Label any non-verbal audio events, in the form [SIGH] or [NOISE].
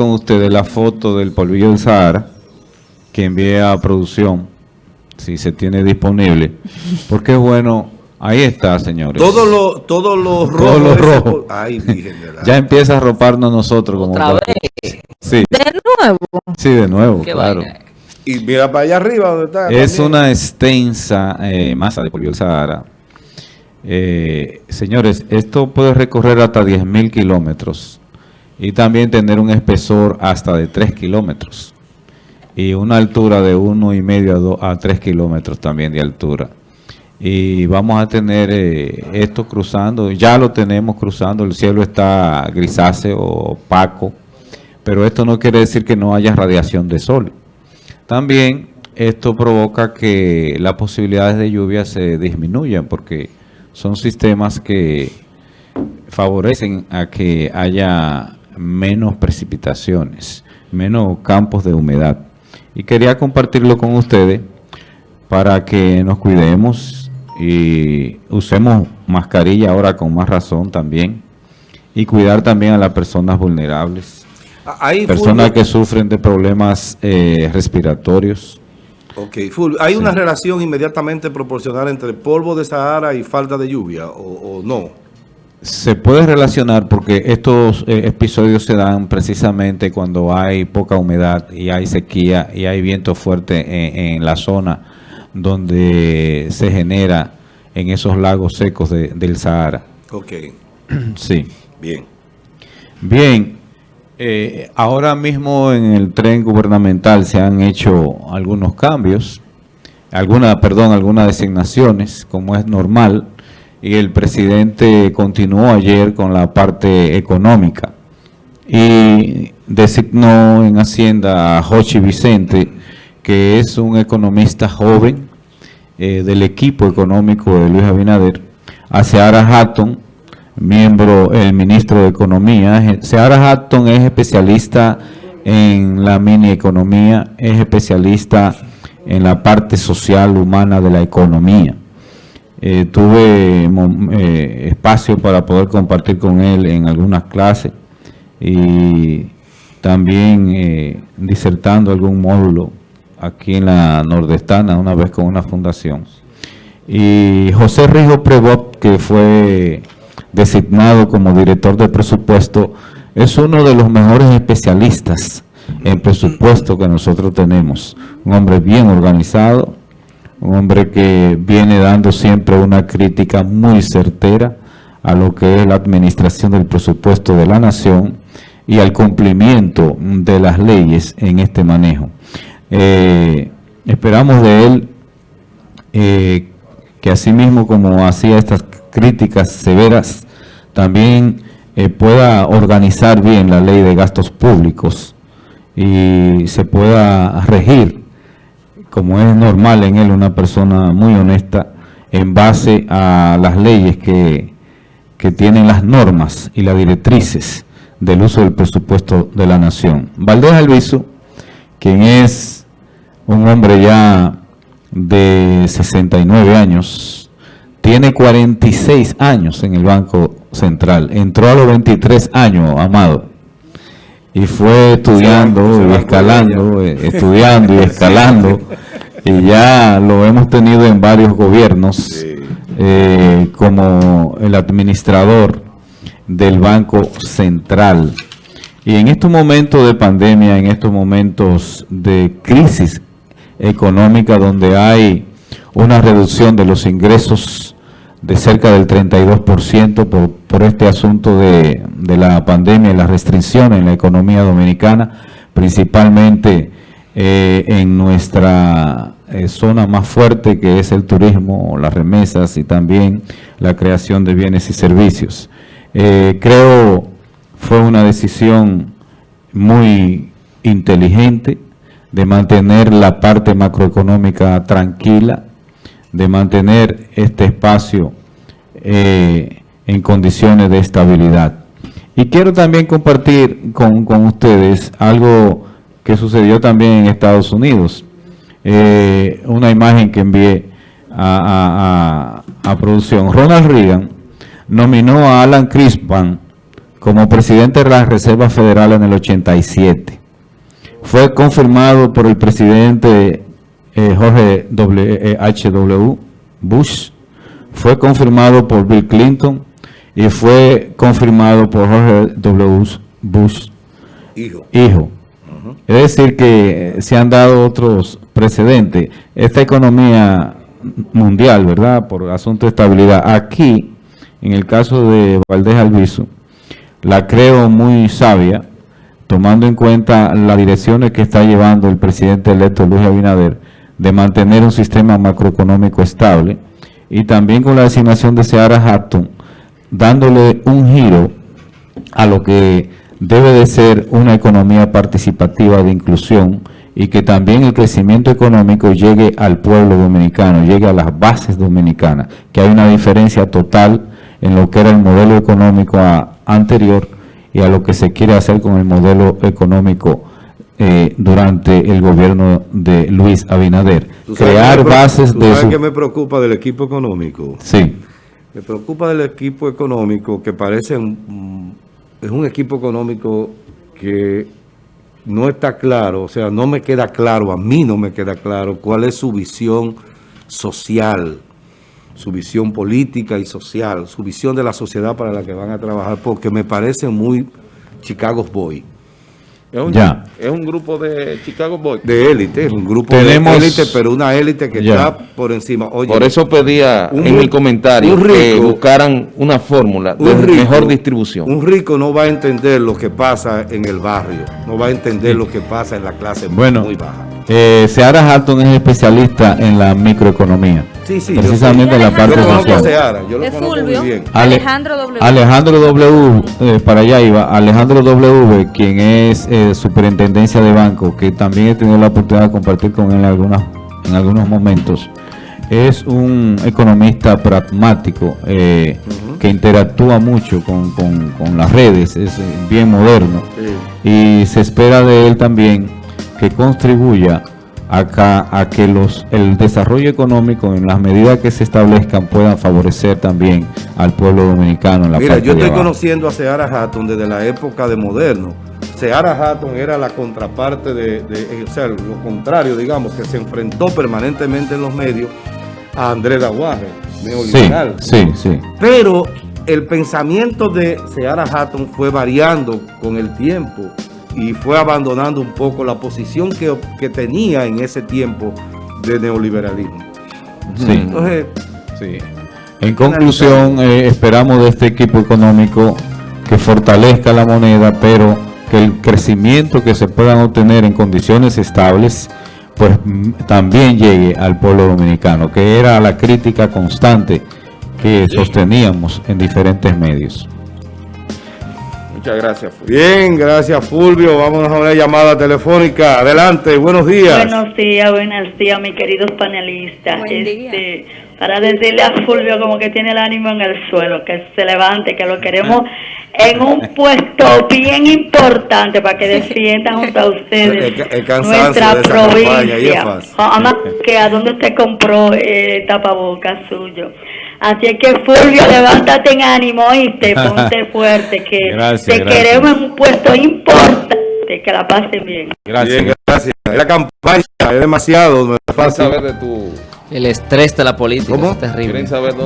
con ustedes la foto del polvillo del Sahara que envié a producción, si se tiene disponible, porque es bueno, ahí está, señores. Todos los todos los rojos. Todos los rojos. Ay, [LAUGHS] Ya empieza a roparnos nosotros como Otra para- vez. Sí, De nuevo. sí, de nuevo, Qué claro. vaina. Y mira para allá arriba donde está. Es también. una extensa eh, masa de polvo del Sahara. Eh, señores, esto puede recorrer hasta 10.000 kilómetros y también tener un espesor hasta de 3 kilómetros y una altura de 1,5 a, a 3 kilómetros también de altura. Y vamos a tener eh, esto cruzando, ya lo tenemos cruzando, el cielo está grisáceo, opaco, pero esto no quiere decir que no haya radiación de sol. También esto provoca que las posibilidades de lluvia se disminuyan porque son sistemas que favorecen a que haya menos precipitaciones, menos campos de humedad. Y quería compartirlo con ustedes para que nos cuidemos y usemos mascarilla ahora con más razón también y cuidar también a las personas vulnerables. Ah, Personas que sufren de problemas eh, respiratorios. Ok, Fulvio, ¿hay una relación inmediatamente proporcional entre polvo de Sahara y falta de lluvia o, o no? Se puede relacionar porque estos eh, episodios se dan precisamente cuando hay poca humedad y hay sequía y hay viento fuerte en, en la zona donde se genera en esos lagos secos de- del Sahara. Ok, [CLEARS THROAT] Sí. bien. Bien, eh, ahora mismo en el tren gubernamental se han hecho algunos cambios, alguna, perdón, algunas designaciones, como es normal, y el presidente continuó ayer con la parte económica y designó en Hacienda a Jochi Vicente, que es un economista joven eh, del equipo económico de Luis Abinader, a Seara Hatton, miembro, el ministro de Economía. Seara Hatton es especialista en la mini economía, es especialista en la parte social humana de la economía. Eh, tuve eh, espacio para poder compartir con él en algunas clases y también eh, disertando algún módulo aquí en la nordestana, una vez con una fundación. Y José Rijo Prevot, que fue designado como director de presupuesto, es uno de los mejores especialistas en presupuesto que nosotros tenemos. Un hombre bien organizado, un hombre que viene dando siempre una crítica muy certera a lo que es la administración del presupuesto de la nación y al cumplimiento de las leyes en este manejo. Eh, esperamos de él eh, que asimismo como hacía estas críticas severas, también eh, pueda organizar bien la ley de gastos públicos y se pueda regir, como es normal en él, una persona muy honesta, en base a las leyes que, que tienen las normas y las directrices del uso del presupuesto de la nación. Valdés Alviso, quien es un hombre ya de 69 años, tiene 46 años en el Banco Central, entró a los 23 años, Amado, y fue estudiando se y escalando, eh, estudiando y [LAUGHS] escalando, y ya lo hemos tenido en varios gobiernos eh, como el administrador del Banco Central. Y en estos momentos de pandemia, en estos momentos de crisis económica donde hay una reducción de los ingresos de cerca del 32% por, por este asunto de, de la pandemia y las restricciones en la economía dominicana, principalmente eh, en nuestra eh, zona más fuerte que es el turismo, las remesas y también la creación de bienes y servicios. Eh, creo fue una decisión muy inteligente de mantener la parte macroeconómica tranquila, de mantener este espacio eh, en condiciones de estabilidad. Y quiero también compartir con, con ustedes algo que sucedió también en Estados Unidos. Eh, una imagen que envié a, a- a- producción. Ronald Reagan nominó a Alan Crispin como presidente de la Reserva Federal en el 87. Fue confirmado por el presidente eh, Jorge W. eh, H.W. Bush, fue confirmado por Bill Clinton y fue confirmado por Jorge W. Bush Hijo. hijo. Es decir, que se han dado otros precedentes. Esta economía mundial, ¿verdad? Por asunto de estabilidad. Aquí, en el caso de Valdés Alviso, la creo muy sabia, tomando en cuenta las direcciones que está llevando el presidente electo Luis Abinader de mantener un sistema macroeconómico estable y también con la designación de Seara Hatton, dándole un giro a lo que debe de ser una economía participativa de inclusión y que también el crecimiento económico llegue al pueblo dominicano, llegue a las bases dominicanas, que hay una diferencia total en lo que era el modelo económico anterior y a lo que se quiere hacer con el modelo económico eh, durante el gobierno de Luis Abinader. ¿Tú sabes Crear bases de... sabes su- qué me preocupa del equipo económico? Sí, Me preocupa del equipo económico que parece un, es un equipo económico que no está claro, o sea, no me queda claro, a mí no me queda claro cuál es su visión social, su visión política y social, su visión de la sociedad para la que van a trabajar, porque me parece muy Chicago's Boy, Es un, Ya. es un grupo de Chicago Boys. de élite, es un grupo Tenemos- de élite, pero una élite que Ya. está por encima. Oye, Por eso pedía Un en mi comentario que buscaran una fórmula de un rico- mejor distribución. Un rico no va a entender lo que pasa en el barrio, no va a entender lo que pasa en la clase Bueno, muy baja. Eh, Seara Hatton es especialista en la microeconomía. Sí, sí, yo precisamente en la Yo parte conozco a social. Seara, yo lo conozco Fulvio. muy bien. Ale- Alejandro W. Alejandro W, eh, para allá iba, Alejandro W, quien es eh, superintendencia de banco, que también he tenido la oportunidad de compartir con él en, algunas, en algunos momentos, es un economista pragmático eh, que interactúa mucho con, con- con las redes, es eh, bien moderno y se espera de él también que contribuya acá a que los el desarrollo económico en las medidas que se establezcan puedan favorecer también al pueblo dominicano en la Mira, yo estoy abajo. conociendo a Seara Hatton desde la época de Moderno. Seara Hatton era la contraparte de, de- o sea, lo contrario, digamos, que se enfrentó permanentemente en los medios a Andrés Daguarre, Sí, neoliberal. sí, sí. Pero el pensamiento de Seara Hatton fue variando con el tiempo y fue abandonando un poco la posición que, que tenía en ese tiempo de neoliberalismo. sí, Entonces, sí. En conclusión, eh, esperamos de este equipo económico que fortalezca la moneda, pero que el crecimiento que se puedan obtener en condiciones estables, pues mm, también llegue al pueblo dominicano, que era la crítica constante que sosteníamos en diferentes medios. Muchas gracias. Fulvio. bien, gracias Fulvio. Vámonos a una llamada telefónica. Adelante, buenos días. Buenos días, buenos días, mis queridos panelistas. Buen día. Este, para decirle a Fulvio como que tiene el ánimo en el suelo, que se levante, que lo queremos en un puesto [LAUGHS] bien importante para que defienda junto a ustedes El el nuestra de esa campaña, y es provincia. fácil. Además, que a dónde usted compró eh, tapabocas suyo. Así es que Fulvio, levántate en ánimo, oíste, [LAUGHS] ponte fuerte, que Gracias, te gracias. queremos en un puesto importante, que la pasen bien. Gracias. Bien, gracias. La campaña es demasiado, no es Quieren fácil. saber de tu... El estrés de la política ¿Cómo? es terrible. Quieren saber